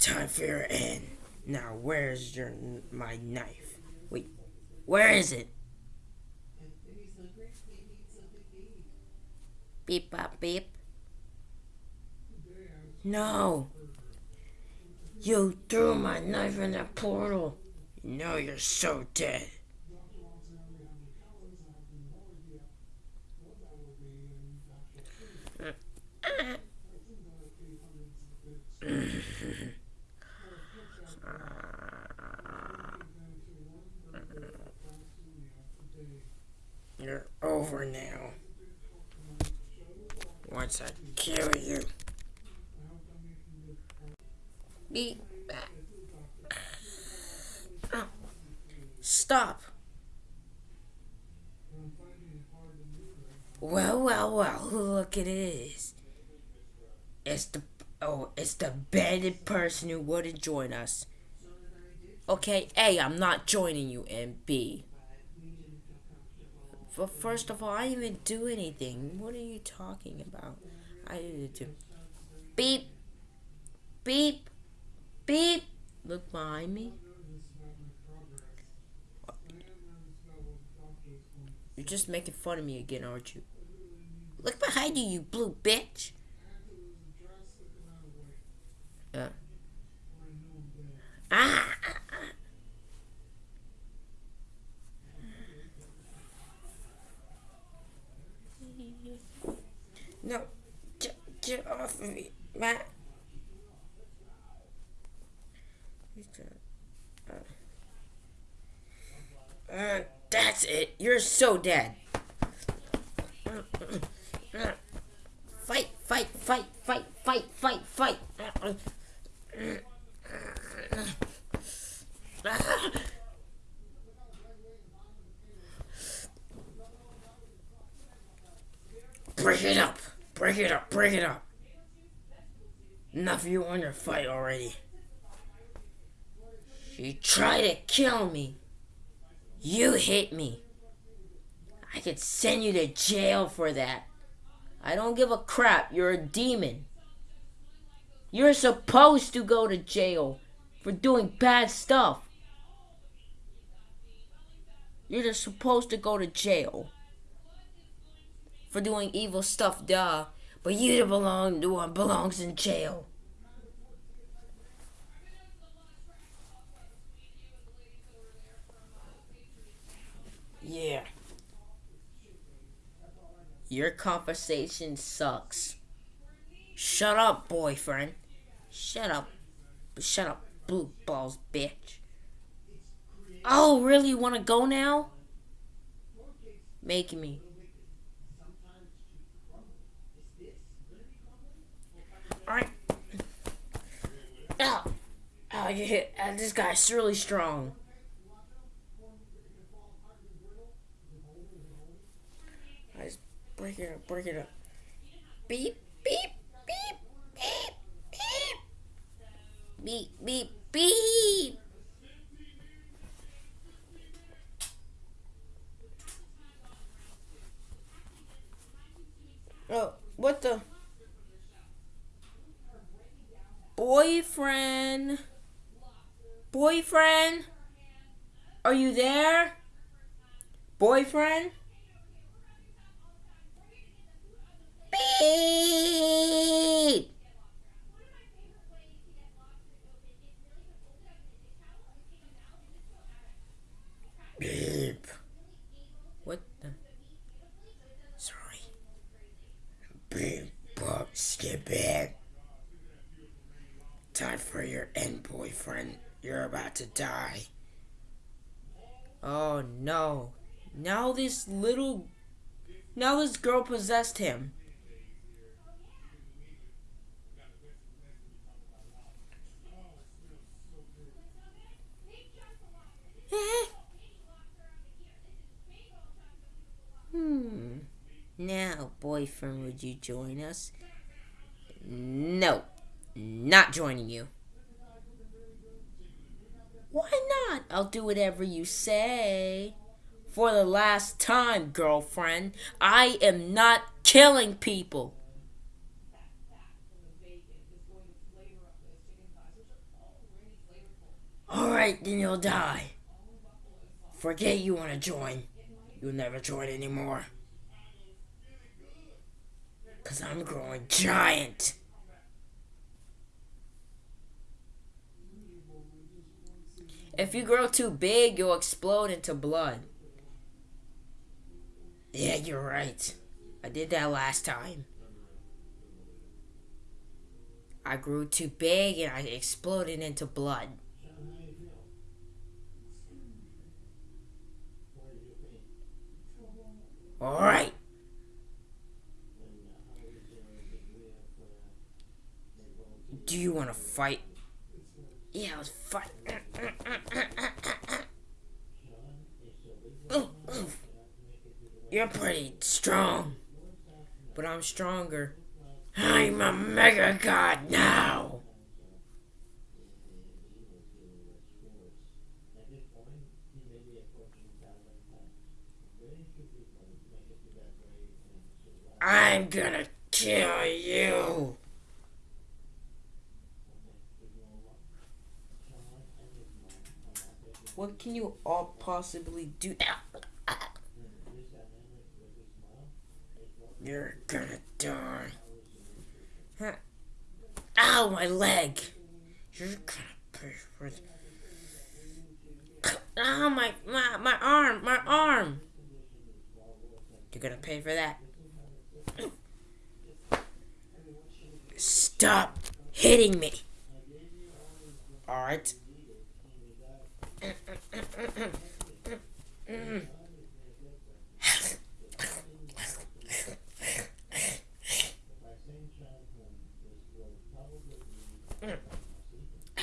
Time for your end. Now, where's your my knife? Wait, where is it? Beep bop beep. No. You threw my knife in the portal. You know you're so dead. You're over now. Once I kill you. Beep. Oh. Stop. Well, well, well, look it is. It's the oh, it's the bandit person who wouldn't join us. Okay, A, I'm not joining you, and B. But first of all, I didn't even do anything. What are you talking about? I didn't do. Beep, beep, beep. Look behind me. You're just making fun of me again, aren't you? Look behind you, you blue bitch. Uh. Ah! No, get, Matt. Uh, uh, that's it. You're so dead. Fight, fight, fight, fight, fight, fight, fight. Break it up. Break it up. Break it up. Enough of you on your fight already. You tried to kill me. You hit me. I could send you to jail for that. I don't give a crap. You're a demon. You're supposed to go to jail for doing bad stuff. You're just supposed to go to jail for doing evil stuff, duh. But you to belong to one belongs in jail. Yeah. Your conversation sucks. Shut up, boyfriend. Shut up. Shut up, blue balls, bitch. Oh, really? You Want to go now? Make me. Alright. Oh. Oh, you hit. Uh, this guy's really strong. Let's break it up, break it up. Beep, beep, beep, beep, beep. Beep, beep, beep. Oh, what the? Boyfriend? Boyfriend? Are you there? Boyfriend? Beep! Beep. What the? Sorry. Beep, bop, skip it. Time for your end, boyfriend. You're about to die. Oh no. Now this little. Now this girl possessed him. hmm. Now, boyfriend, would you join us? No. Not joining you. Why not? I'll do whatever you say. For the last time, girlfriend, I am not killing people. Alright, then you'll die. Forget you want to join. You'll never join anymore. Because I'm growing giant. If you grow too big, you'll explode into blood. Yeah, you're right. I did that last time. I grew too big and I exploded into blood. Alright. Do you want to fight? Yeah, let's fight. You're pretty strong. But I'm stronger. I'm a mega god now. I'm gonna kill you. What can you all possibly do? That? You're gonna die. Huh. Ow, my leg. You're gonna pay for it. Ow, my, my, my arm, my arm. You're gonna pay for that. Stop hitting me. Alright.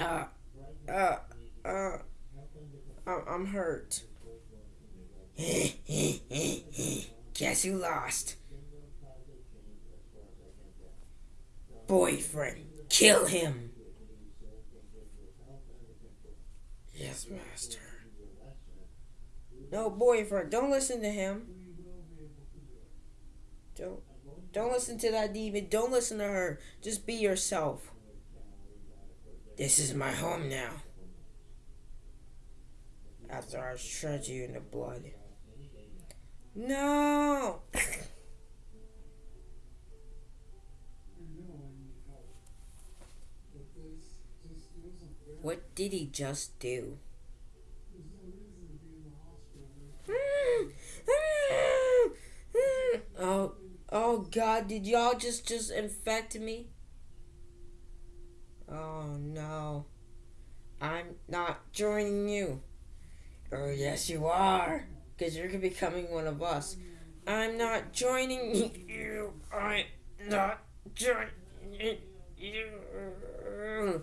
Uh, uh, uh, I'm hurt. Guess who lost? Boyfriend. Kill him. Yes, master. No, boyfriend. Don't listen to him. Don't. Don't listen to that demon. Don't listen to her. Just be yourself. This is my home now. After I shred you in the blood. No! what did he just do? Oh, oh God! Did y'all just just infect me? Oh no. I'm not joining you. Oh, yes, you are. Because you're becoming one of us. I'm not joining you. I'm not joining you.